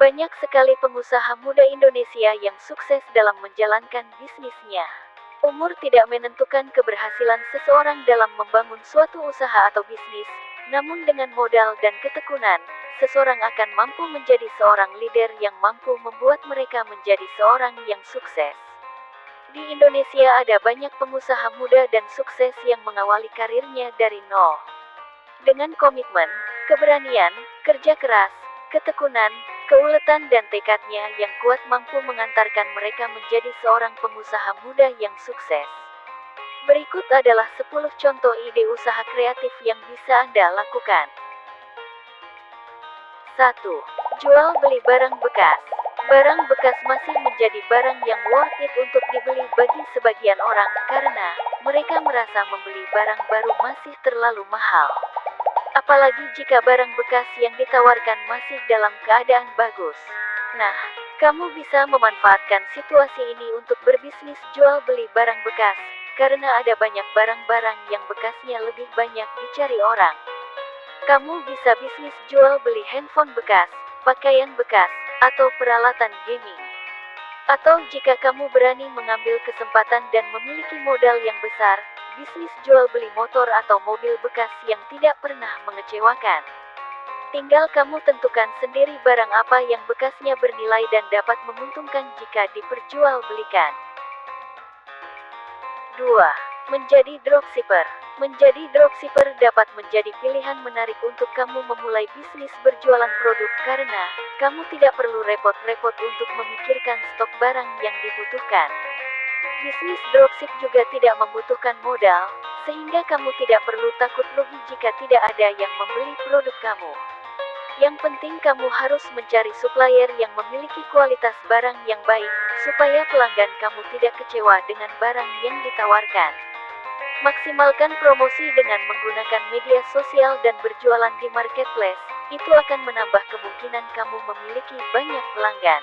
Banyak sekali pengusaha muda Indonesia yang sukses dalam menjalankan bisnisnya. Umur tidak menentukan keberhasilan seseorang dalam membangun suatu usaha atau bisnis, namun dengan modal dan ketekunan, seseorang akan mampu menjadi seorang leader yang mampu membuat mereka menjadi seorang yang sukses. Di Indonesia ada banyak pengusaha muda dan sukses yang mengawali karirnya dari nol. Dengan komitmen, keberanian, kerja keras, ketekunan, keuletan dan tekadnya yang kuat mampu mengantarkan mereka menjadi seorang pengusaha muda yang sukses. Berikut adalah 10 contoh ide usaha kreatif yang bisa Anda lakukan. 1. Jual beli barang bekas. Barang bekas masih menjadi barang yang worth it untuk dibeli bagi sebagian orang karena mereka merasa membeli barang baru masih terlalu mahal. Apalagi jika barang bekas yang ditawarkan masih dalam keadaan bagus. Nah, kamu bisa memanfaatkan situasi ini untuk berbisnis jual beli barang bekas, karena ada banyak barang-barang yang bekasnya lebih banyak dicari orang. Kamu bisa bisnis jual beli handphone bekas, pakaian bekas, atau peralatan gaming. Atau jika kamu berani mengambil kesempatan dan memiliki modal yang besar, bisnis jual beli motor atau mobil bekas yang tidak pernah mengecewakan. Tinggal kamu tentukan sendiri barang apa yang bekasnya bernilai dan dapat menguntungkan jika diperjualbelikan. 2. Menjadi dropshipper. Menjadi dropshipper dapat menjadi pilihan menarik untuk kamu memulai bisnis berjualan produk karena kamu tidak perlu repot-repot untuk memikirkan stok barang yang dibutuhkan. Bisnis dropship juga tidak membutuhkan modal, sehingga kamu tidak perlu takut rugi jika tidak ada yang membeli produk kamu. Yang penting kamu harus mencari supplier yang memiliki kualitas barang yang baik, supaya pelanggan kamu tidak kecewa dengan barang yang ditawarkan. Maksimalkan promosi dengan menggunakan media sosial dan berjualan di marketplace, itu akan menambah kemungkinan kamu memiliki banyak pelanggan.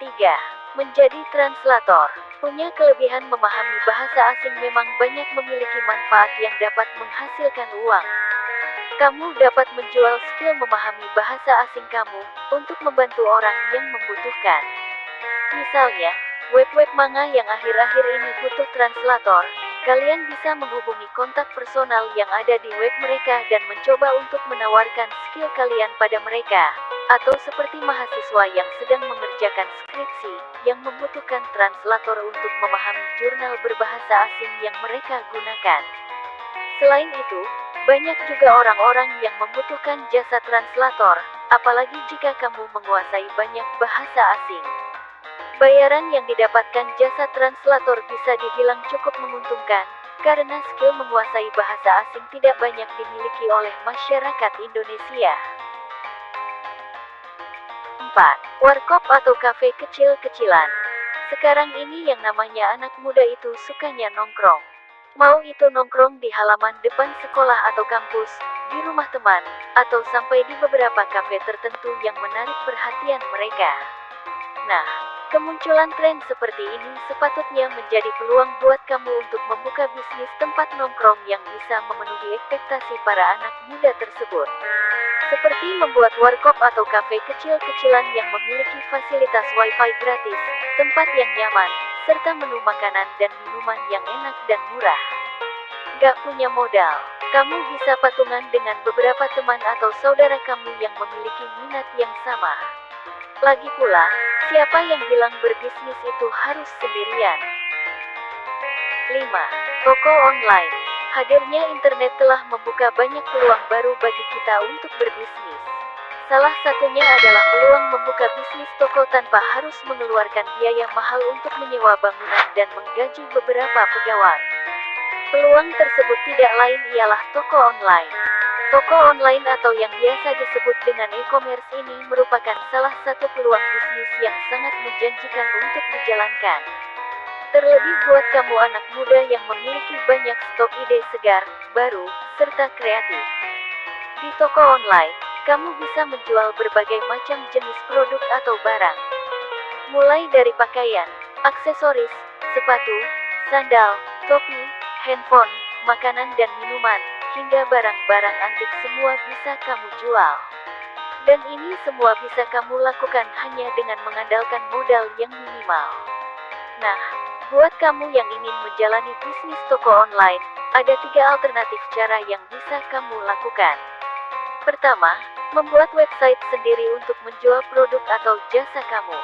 3. Menjadi translator punya kelebihan memahami bahasa asing memang banyak memiliki manfaat yang dapat menghasilkan uang. Kamu dapat menjual skill memahami bahasa asing kamu untuk membantu orang yang membutuhkan. Misalnya, web-web manga yang akhir-akhir ini butuh translator, kalian bisa menghubungi kontak personal yang ada di web mereka dan mencoba untuk menawarkan skill kalian pada mereka. Atau seperti mahasiswa yang sedang mengerjakan skripsi, yang membutuhkan translator untuk memahami jurnal berbahasa asing yang mereka gunakan. Selain itu, banyak juga orang-orang yang membutuhkan jasa translator, apalagi jika kamu menguasai banyak bahasa asing. Bayaran yang didapatkan jasa translator bisa dibilang cukup menguntungkan, karena skill menguasai bahasa asing tidak banyak dimiliki oleh masyarakat Indonesia. 4. Warkop atau kafe kecil-kecilan. Sekarang ini yang namanya anak muda itu sukanya nongkrong. Mau itu nongkrong di halaman depan sekolah atau kampus, di rumah teman, atau sampai di beberapa kafe tertentu yang menarik perhatian mereka. Nah, kemunculan tren seperti ini sepatutnya menjadi peluang buat kamu untuk membuka bisnis tempat nongkrong yang bisa memenuhi ekspektasi para anak muda tersebut. Seperti membuat warkop atau kafe kecil-kecilan yang memiliki fasilitas wifi gratis, tempat yang nyaman, serta menu makanan dan minuman yang enak dan murah. Gak punya modal, kamu bisa patungan dengan beberapa teman atau saudara kamu yang memiliki minat yang sama. Lagi pula, siapa yang bilang berbisnis itu harus sendirian? 5. Toko online Hadirnya internet telah membuka banyak peluang baru bagi kita untuk berbisnis. Salah satunya adalah peluang membuka bisnis toko tanpa harus mengeluarkan biaya mahal untuk menyewa bangunan dan menggaji beberapa pegawai. Peluang tersebut tidak lain ialah toko online. Toko online atau yang biasa disebut dengan e-commerce ini merupakan salah satu peluang bisnis yang sangat menjanjikan untuk dijalankan. Terlebih buat kamu anak muda yang memiliki banyak stok ide segar, baru, serta kreatif. Di toko online, kamu bisa menjual berbagai macam jenis produk atau barang. Mulai dari pakaian, aksesoris, sepatu, sandal, topi, handphone, makanan dan minuman, hingga barang-barang antik semua bisa kamu jual. Dan ini semua bisa kamu lakukan hanya dengan mengandalkan modal yang minimal. Nah, buat kamu yang ingin menjalani bisnis toko online, ada tiga alternatif cara yang bisa kamu lakukan. Pertama, membuat website sendiri untuk menjual produk atau jasa kamu.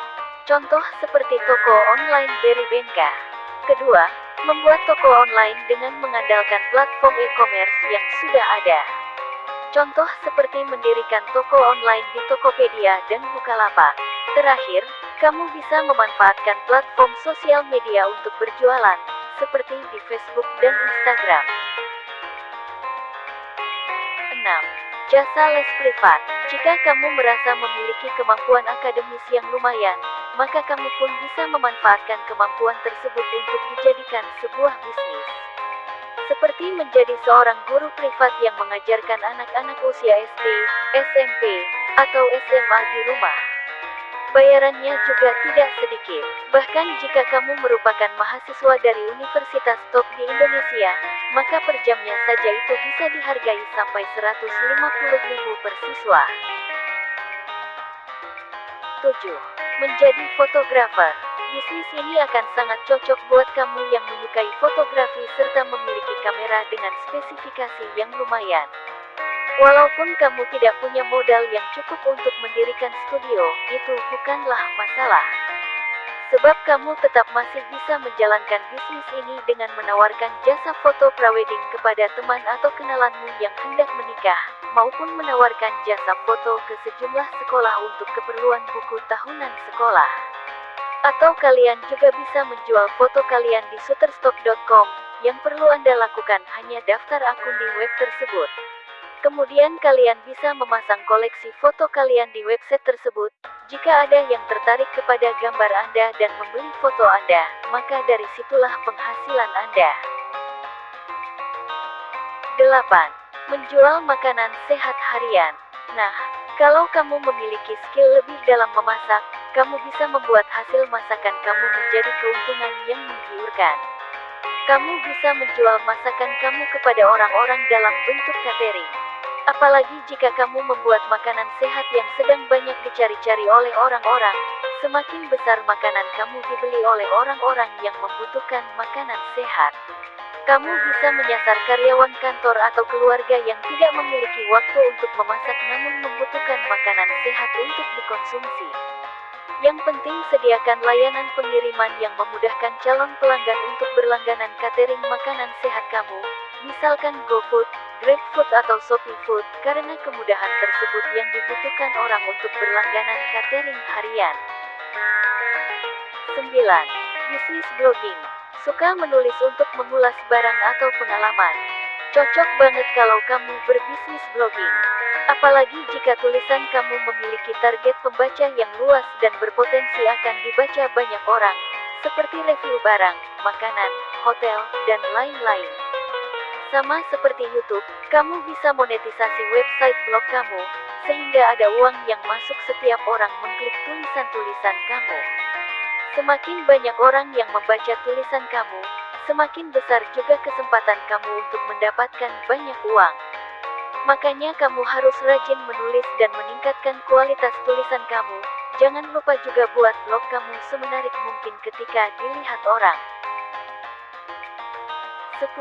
Contoh seperti toko online Berrybenka. Kedua, membuat toko online dengan mengandalkan platform e-commerce yang sudah ada. Contoh seperti mendirikan toko online di Tokopedia dan Bukalapak. Terakhir, kamu bisa memanfaatkan platform sosial media untuk berjualan, seperti di Facebook dan Instagram. 6. Jasa les privat. Jika kamu merasa memiliki kemampuan akademis yang lumayan, maka kamu pun bisa memanfaatkan kemampuan tersebut untuk dijadikan sebuah bisnis seperti menjadi seorang guru privat yang mengajarkan anak-anak usia SD, SMP, atau SMA di rumah. Bayarannya juga tidak sedikit. Bahkan jika kamu merupakan mahasiswa dari Universitas Top di Indonesia, maka per jamnya saja itu bisa dihargai sampai 150 ribu per siswa. 7. Menjadi fotografer. Bisnis ini akan sangat cocok buat kamu yang menyukai fotografi serta memiliki kamera dengan spesifikasi yang lumayan. Walaupun kamu tidak punya modal yang cukup untuk mendirikan studio, itu bukanlah masalah. Sebab kamu tetap masih bisa menjalankan bisnis ini dengan menawarkan jasa foto prawedding kepada teman atau kenalanmu yang hendak menikah, maupun menawarkan jasa foto ke sejumlah sekolah untuk keperluan buku tahunan sekolah. Atau kalian juga bisa menjual foto kalian di shutterstock.com. Yang perlu Anda lakukan hanya daftar akun di web tersebut. Kemudian kalian bisa memasang koleksi foto kalian di website tersebut. Jika ada yang tertarik kepada gambar Anda dan membeli foto Anda, maka dari situlah penghasilan Anda. 8. Menjual makanan sehat harian. Nah, kalau kamu memiliki skill lebih dalam memasak, kamu bisa membuat hasil masakan kamu menjadi keuntungan yang menggiurkan. Kamu bisa menjual masakan kamu kepada orang-orang dalam bentuk catering. Apalagi jika kamu membuat makanan sehat yang sedang banyak dicari-cari oleh orang-orang, semakin besar makanan kamu dibeli oleh orang-orang yang membutuhkan makanan sehat. Kamu bisa menyasar karyawan kantor atau keluarga yang tidak memiliki waktu untuk memasak namun membutuhkan makanan sehat untuk dikonsumsi. Yang penting sediakan layanan pengiriman yang memudahkan calon pelanggan untuk berlangganan catering makanan sehat kamu, misalkan GoFood, GrabFood atau Shopee Food, karena kemudahan tersebut yang dibutuhkan orang untuk berlangganan catering harian. 9. Bisnis blogging. Suka menulis untuk mengulas barang atau pengalaman. Cocok banget kalau kamu berbisnis blogging. Apalagi jika tulisan kamu memiliki target pembaca yang luas dan berpotensi akan dibaca banyak orang, seperti review barang, makanan, hotel, dan lain-lain. Sama seperti YouTube, kamu bisa monetisasi website blog kamu, sehingga ada uang yang masuk setiap orang mengklik tulisan-tulisan kamu. Semakin banyak orang yang membaca tulisan kamu, semakin besar juga kesempatan kamu untuk mendapatkan banyak uang. Makanya kamu harus rajin menulis dan meningkatkan kualitas tulisan kamu. Jangan lupa juga buat blog kamu semenarik mungkin ketika dilihat orang. 10.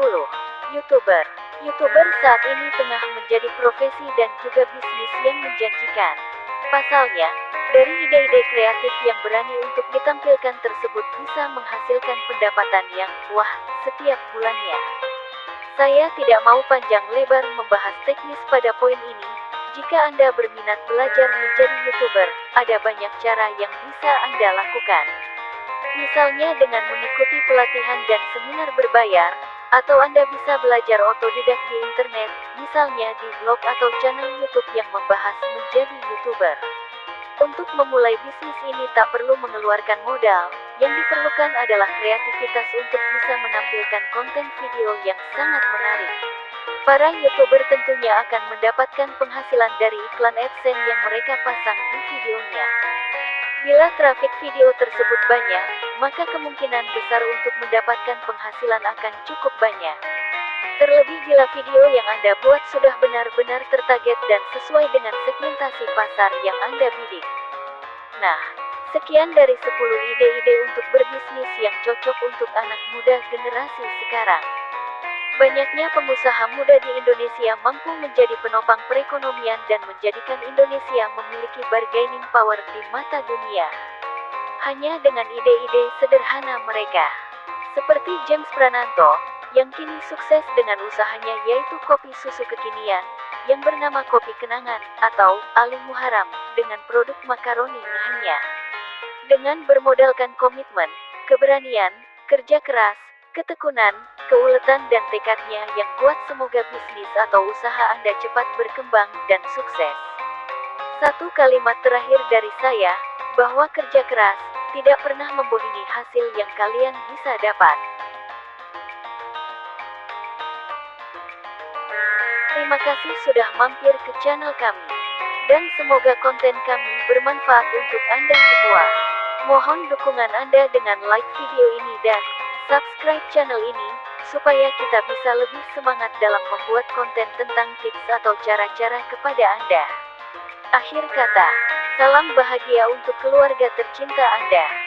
YouTuber YouTuber saat ini tengah menjadi profesi dan juga bisnis yang menjanjikan. Pasalnya, dari ide-ide kreatif yang berani untuk ditampilkan tersebut bisa menghasilkan pendapatan yang wah setiap bulannya. Saya tidak mau panjang lebar membahas teknis pada poin ini. Jika Anda berminat belajar menjadi YouTuber, ada banyak cara yang bisa Anda lakukan. Misalnya dengan mengikuti pelatihan dan seminar berbayar, atau Anda bisa belajar otodidak di internet, misalnya di blog atau channel YouTube yang membahas menjadi YouTuber. Untuk memulai bisnis ini tak perlu mengeluarkan modal, yang diperlukan adalah kreativitas untuk bisa menampilkan konten video yang sangat menarik. Para YouTuber tentunya akan mendapatkan penghasilan dari iklan AdSense yang mereka pasang di videonya. Bila trafik video tersebut banyak, maka kemungkinan besar untuk mendapatkan penghasilan akan cukup banyak. Terlebih bila video yang Anda buat sudah benar-benar tertarget dan sesuai dengan segmentasi pasar yang Anda bidik. Nah, sekian dari 10 ide-ide untuk berbisnis yang cocok untuk anak muda generasi sekarang. Banyaknya pengusaha muda di Indonesia mampu menjadi penopang perekonomian dan menjadikan Indonesia memiliki bargaining power di mata dunia. Hanya dengan ide-ide sederhana mereka. Seperti James Prananto, yang kini sukses dengan usahanya yaitu kopi susu kekinian, yang bernama Kopi Kenangan, atau Ali Muharam, dengan produk makaroni hanya. Dengan bermodalkan komitmen, keberanian, kerja keras, ketekunan, keuletan dan tekadnya yang kuat semoga bisnis atau usaha Anda cepat berkembang dan sukses. Satu kalimat terakhir dari saya, bahwa kerja keras, tidak pernah membohongi hasil yang kalian bisa dapat. Terima kasih sudah mampir ke channel kami. Dan semoga konten kami bermanfaat untuk Anda semua. Mohon dukungan Anda dengan like video ini dan subscribe channel ini, supaya kita bisa lebih semangat dalam membuat konten tentang tips atau cara-cara kepada Anda. Akhir kata, salam bahagia untuk keluarga tercinta Anda.